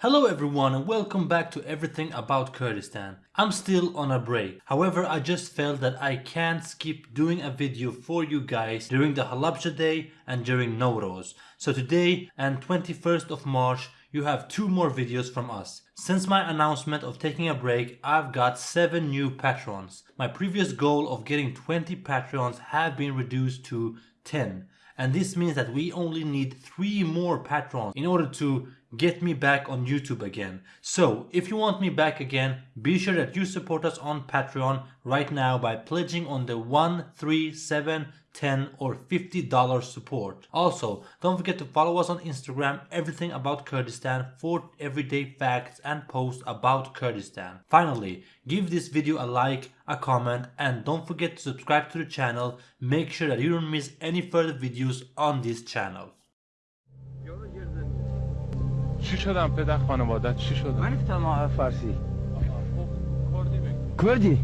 Hello everyone and welcome back to everything about Kurdistan. I'm still on a break. However, I just felt that I can't skip doing a video for you guys during the Halabja day and during Nowruz. So today and 21st of March, you have two more videos from us. Since my announcement of taking a break, I've got 7 new patrons. My previous goal of getting 20 patrons have been reduced to 10 and this means that we only need three more patrons in order to get me back on YouTube again. So if you want me back again, be sure that you support us on Patreon right now by pledging on the 1, 3, 7, 10 or $50 support. Also, don't forget to follow us on Instagram, everything about Kurdistan for everyday facts and posts about Kurdistan. Finally, give this video a like, a comment and don't forget to subscribe to the channel. Make sure that you don't miss any further videos on this channel. چی شدم پدر خانوادت چی شدم؟ من نمی‌فهمم فارسی. کردی بگو کردی.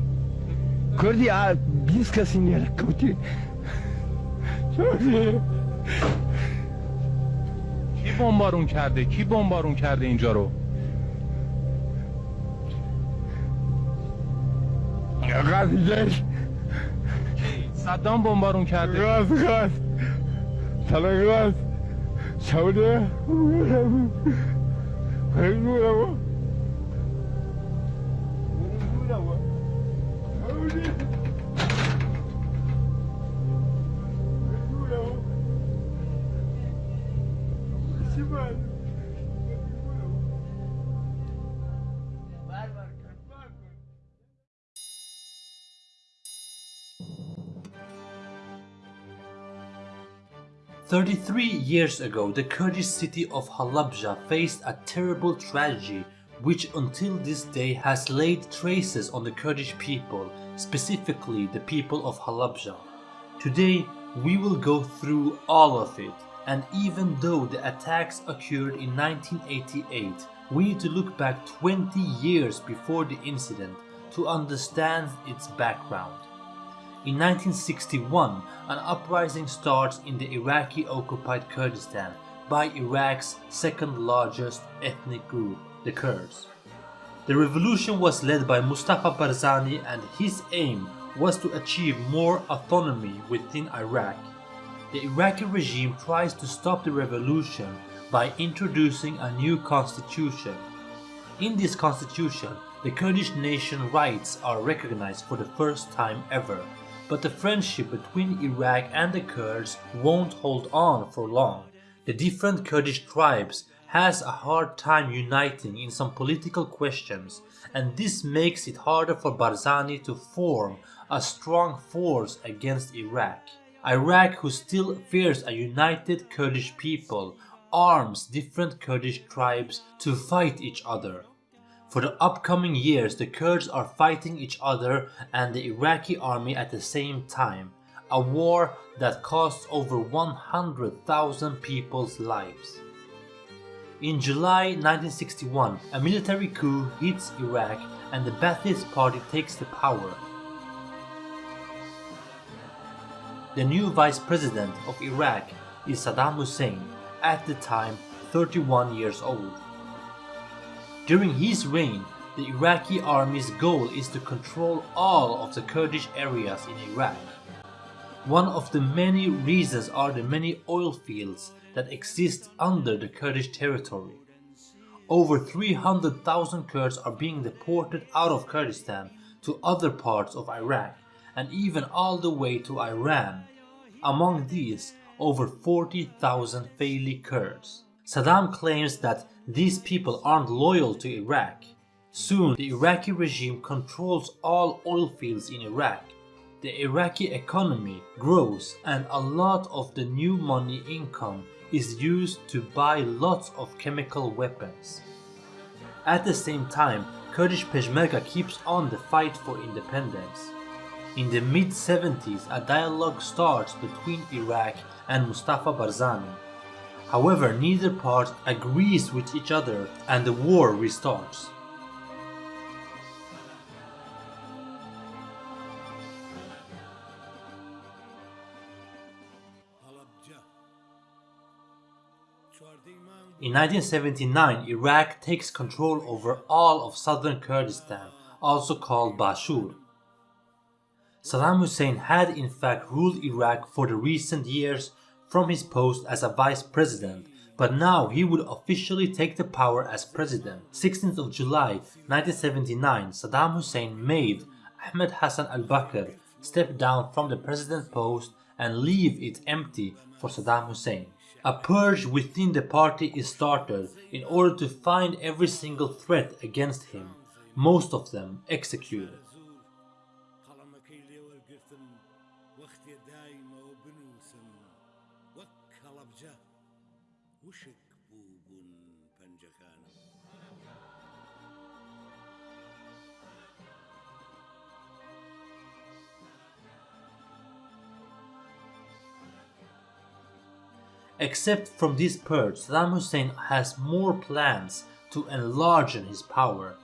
کردی آ، 20 کسی نیاره کردی. کردی کی بمبارون کرده؟ کی بمبارون کرده اینجا رو؟ کی؟ صدام بمبارون کرده. غاز غاز سلام 差不 sudah, 我33 years ago, the Kurdish city of Halabja faced a terrible tragedy which until this day has laid traces on the Kurdish people, specifically the people of Halabja. Today, we will go through all of it, and even though the attacks occurred in 1988, we need to look back 20 years before the incident to understand its background. In 1961, an uprising starts in the Iraqi occupied Kurdistan by Iraq's second largest ethnic group, the Kurds. The revolution was led by Mustafa Barzani and his aim was to achieve more autonomy within Iraq. The Iraqi regime tries to stop the revolution by introducing a new constitution. In this constitution, the Kurdish nation rights are recognized for the first time ever, but the friendship between Iraq and the Kurds won't hold on for long. The different Kurdish tribes has a hard time uniting in some political questions and this makes it harder for Barzani to form a strong force against Iraq. Iraq who still fears a united Kurdish people arms different Kurdish tribes to fight each other. For the upcoming years the Kurds are fighting each other and the Iraqi army at the same time, a war that costs over 100,000 people's lives. In July 1961, a military coup hits Iraq and the Ba'athist party takes the power. The new vice president of Iraq is Saddam Hussein, at the time 31 years old. During his reign, the Iraqi army's goal is to control all of the Kurdish areas in Iraq. One of the many reasons are the many oil fields that exist under the Kurdish territory. Over 300,000 Kurds are being deported out of Kurdistan to other parts of Iraq and even all the way to Iran. Among these, over 40,000 Faili Kurds. Saddam claims that these people aren't loyal to Iraq. Soon, the Iraqi regime controls all oil fields in Iraq. The Iraqi economy grows and a lot of the new money income is used to buy lots of chemical weapons. At the same time, Kurdish Peshmerga keeps on the fight for independence. In the mid-70s, a dialogue starts between Iraq and Mustafa Barzani. However, neither part agrees with each other and the war restarts. In 1979, Iraq takes control over all of southern Kurdistan, also called Bashur. Saddam Hussein had in fact ruled Iraq for the recent years from his post as a vice president, but now he would officially take the power as president. 16th of July 1979, Saddam Hussein made Ahmed Hassan al-Bakr step down from the president post and leave it empty for Saddam Hussein. A purge within the party is started in order to find every single threat against him, most of them executed. Except from this purge, Saddam Hussein has more plans to enlarge his power.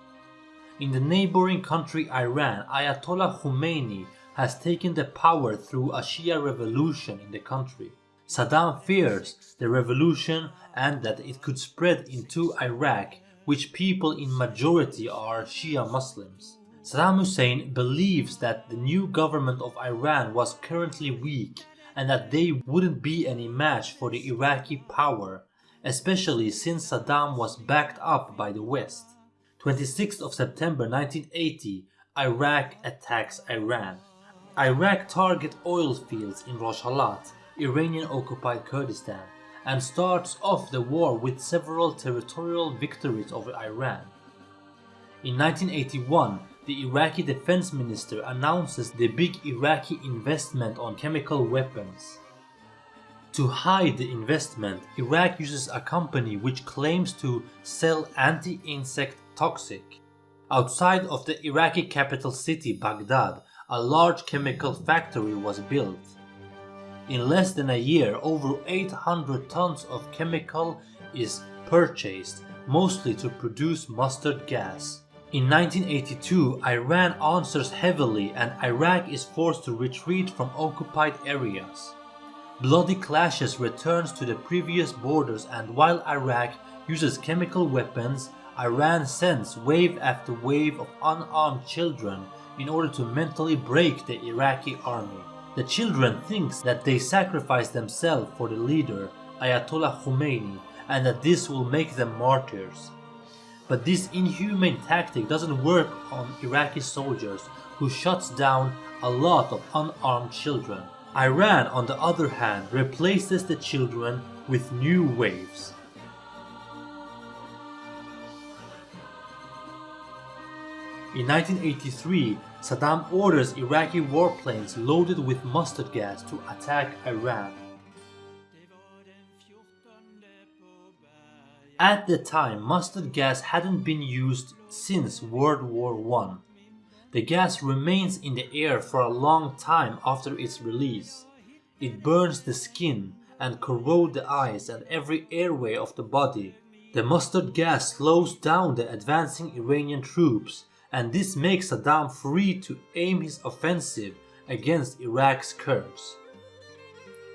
In the neighboring country Iran, Ayatollah Khomeini has taken the power through a Shia revolution in the country. Saddam fears the revolution and that it could spread into Iraq, which people in majority are Shia Muslims. Saddam Hussein believes that the new government of Iran was currently weak and that they wouldn't be any match for the Iraqi power, especially since Saddam was backed up by the West. 26th of September 1980, Iraq attacks Iran. Iraq target oil fields in Rojhelat, Iranian-occupied Kurdistan, and starts off the war with several territorial victories over Iran. In 1981, the Iraqi defense minister announces the big Iraqi investment on chemical weapons. To hide the investment, Iraq uses a company which claims to sell anti-insect toxic. Outside of the Iraqi capital city Baghdad, a large chemical factory was built. In less than a year, over 800 tons of chemical is purchased, mostly to produce mustard gas. In 1982, Iran answers heavily and Iraq is forced to retreat from occupied areas. Bloody clashes returns to the previous borders and while Iraq uses chemical weapons, Iran sends wave after wave of unarmed children in order to mentally break the Iraqi army. The children thinks that they sacrifice themselves for the leader, Ayatollah Khomeini, and that this will make them martyrs. But this inhumane tactic doesn't work on Iraqi soldiers who shuts down a lot of unarmed children. Iran on the other hand replaces the children with new waves. In 1983, Saddam orders Iraqi warplanes loaded with mustard gas to attack Iran. At the time, mustard gas hadn't been used since World War I. The gas remains in the air for a long time after its release. It burns the skin and corrodes the eyes and every airway of the body. The mustard gas slows down the advancing Iranian troops and this makes Saddam free to aim his offensive against Iraq's Kurds.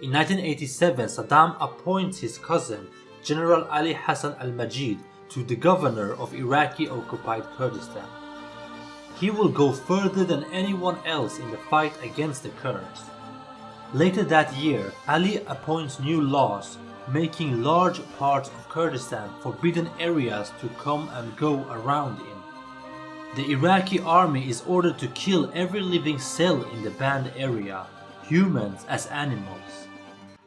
In 1987, Saddam appoints his cousin General Ali Hassan al-Majid to the governor of Iraqi-occupied Kurdistan. He will go further than anyone else in the fight against the Kurds. Later that year, Ali appoints new laws making large parts of Kurdistan forbidden areas to come and go around in. The Iraqi army is ordered to kill every living cell in the banned area, humans as animals.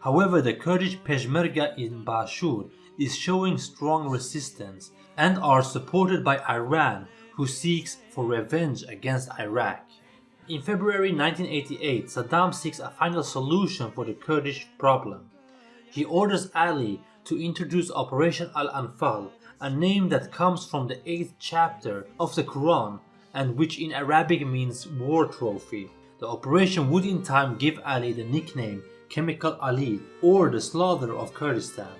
However, the Kurdish Peshmerga in Bashur is showing strong resistance and are supported by Iran who seeks for revenge against Iraq. In February 1988, Saddam seeks a final solution for the Kurdish problem. He orders Ali to introduce Operation Al-Anfal, a name that comes from the 8th chapter of the Quran and which in Arabic means war trophy. The operation would in time give Ali the nickname Chemical Ali or the slaughter of Kurdistan.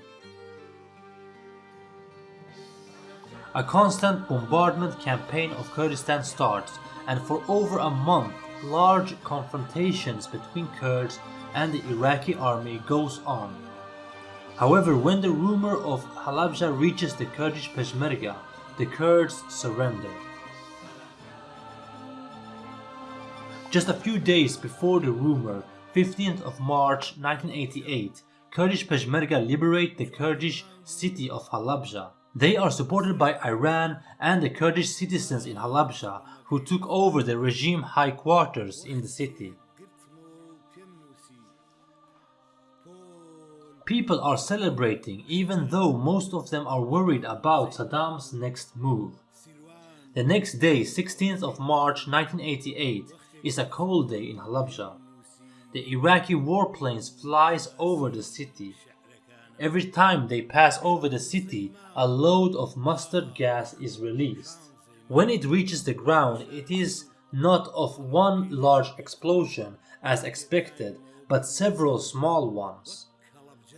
A constant bombardment campaign of Kurdistan starts and for over a month large confrontations between Kurds and the Iraqi army goes on. However, when the rumor of Halabja reaches the Kurdish Peshmerga, the Kurds surrender. Just a few days before the rumor, 15th of March 1988, Kurdish Peshmerga liberate the Kurdish city of Halabja. They are supported by Iran and the Kurdish citizens in Halabja who took over the regime high quarters in the city. People are celebrating even though most of them are worried about Saddam's next move. The next day, 16th of March 1988, is a cold day in Halabja. The Iraqi warplanes flies over the city. Every time they pass over the city, a load of mustard gas is released. When it reaches the ground, it is not of one large explosion as expected, but several small ones.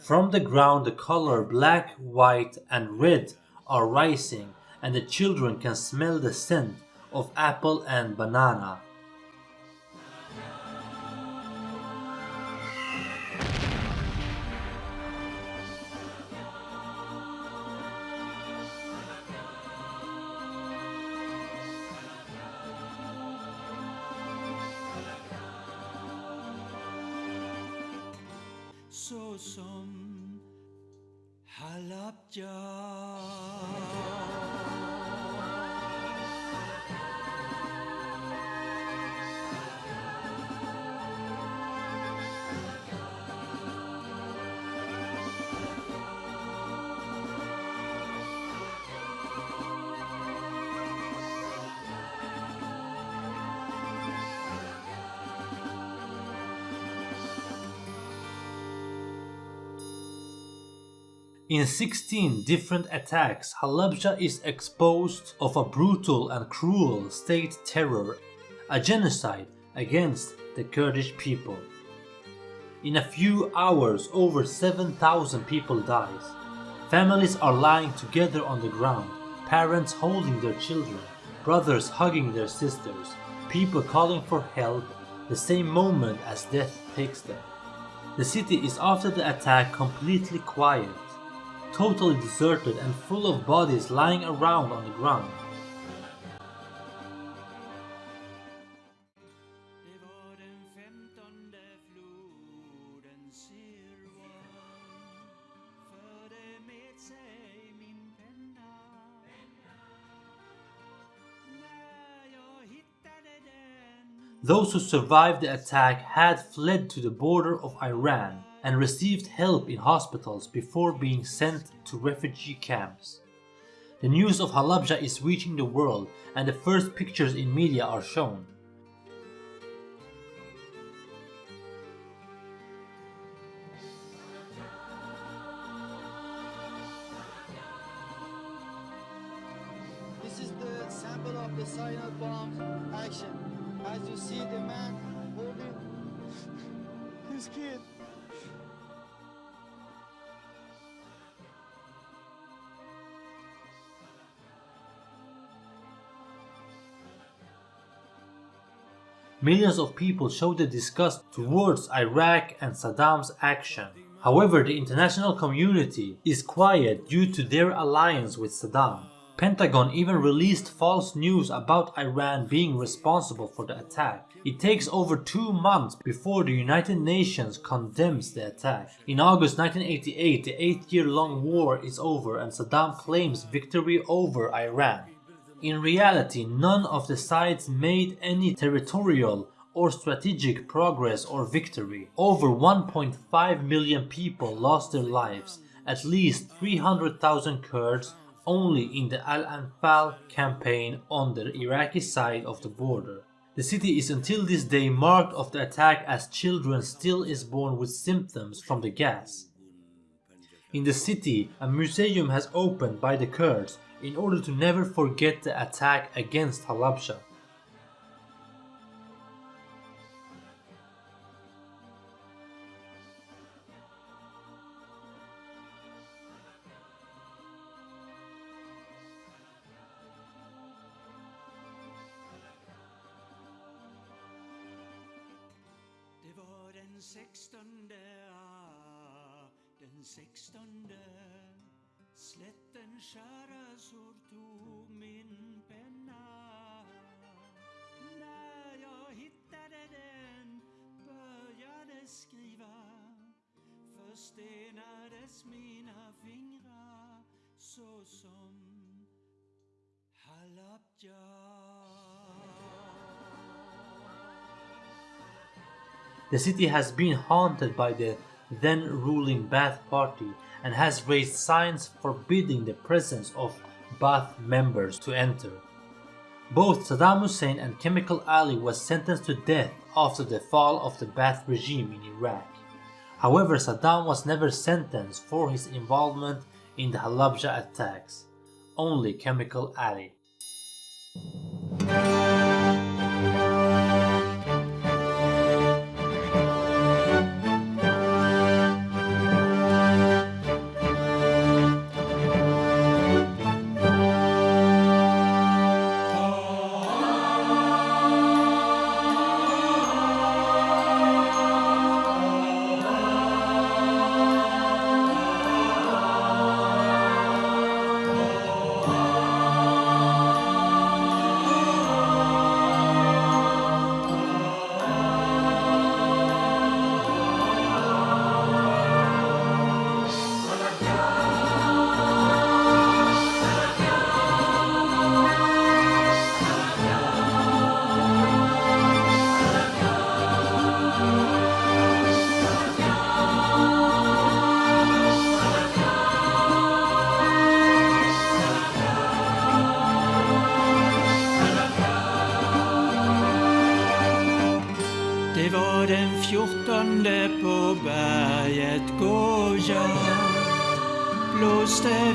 From the ground the color black, white and red are rising and the children can smell the scent of apple and banana. Halabja In 16 different attacks, Halabja is exposed of a brutal and cruel state terror, a genocide against the Kurdish people. In a few hours, over 7,000 people dies. Families are lying together on the ground, parents holding their children, brothers hugging their sisters, people calling for help the same moment as death takes them. The city is after the attack completely quiet totally deserted and full of bodies lying around on the ground. Those who survived the attack had fled to the border of Iran and received help in hospitals before being sent to refugee camps. The news of Halabja is reaching the world and the first pictures in media are shown. Millions of people showed their disgust towards Iraq and Saddam's action. However, the international community is quiet due to their alliance with Saddam. Pentagon even released false news about Iran being responsible for the attack. It takes over two months before the United Nations condemns the attack. In August 1988, the eight-year-long war is over and Saddam claims victory over Iran. In reality, none of the sides made any territorial or strategic progress or victory. Over 1.5 million people lost their lives, at least 300,000 Kurds only in the Al-Anfal campaign on the Iraqi side of the border. The city is until this day marked of the attack as children still is born with symptoms from the gas. In the city, a museum has opened by the Kurds in order to never forget the attack against Halabja. den 16. Ah, den 16. Slätten sår tog min penna. När jag hittade den började skriva. Förstenades mina fingrar så som The city has been haunted by the then ruling Baath party and has raised signs forbidding the presence of Baath members to enter. Both Saddam Hussein and Chemical Ali was sentenced to death after the fall of the Baath regime in Iraq. However, Saddam was never sentenced for his involvement in the Halabja attacks. Only Chemical Ali. Blåste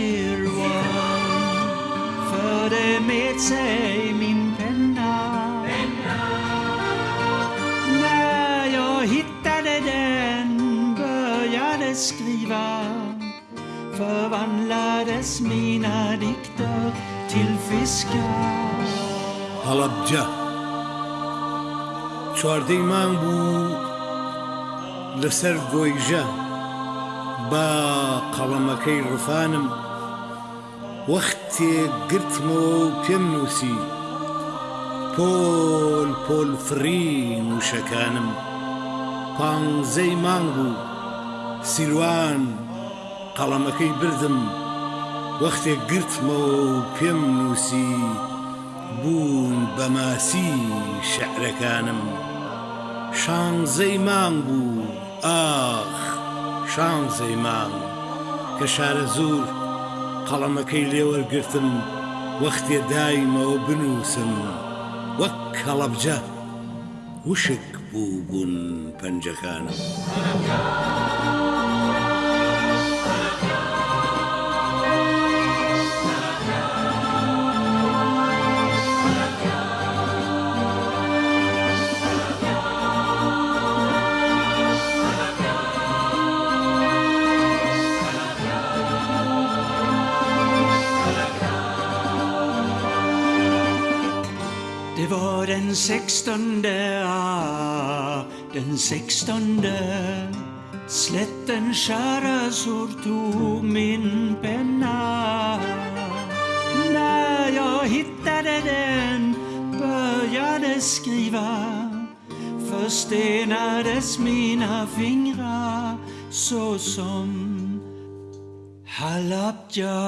floden Silvan förde med sig min penna. När jag hittade den började skriva förvandlades mina dikter till fiskar. هەڵەبجە چواردەی مانگ بوو لەسەر گۆیژە با قەڵەمەکەی ڕفانم وەختێ گرتمەوە و پێم نووسی. پۆل پۆل فرین وشەکانم پانزەی مانگ بوو. سیروان قەڵەمەکەی بردم. وەختێک گرتمەوە و پێم نووسی. بوون بەماسی شعرەکانم شانزەی مانگ بوو. ئاخ شانزەی مانگ. کە شارە زوور قەڵەمەکەی لێوەرگرتم وەختێ دایمەوە بنووسم وەک کەڵەبجە وشک بوو بوون پەنجەکانم. Sextonde, ah, den sextonde. Slätten kärasor tog min penna. När jag hittade den började skriva. Förstenades mina fingrar så som Halabja.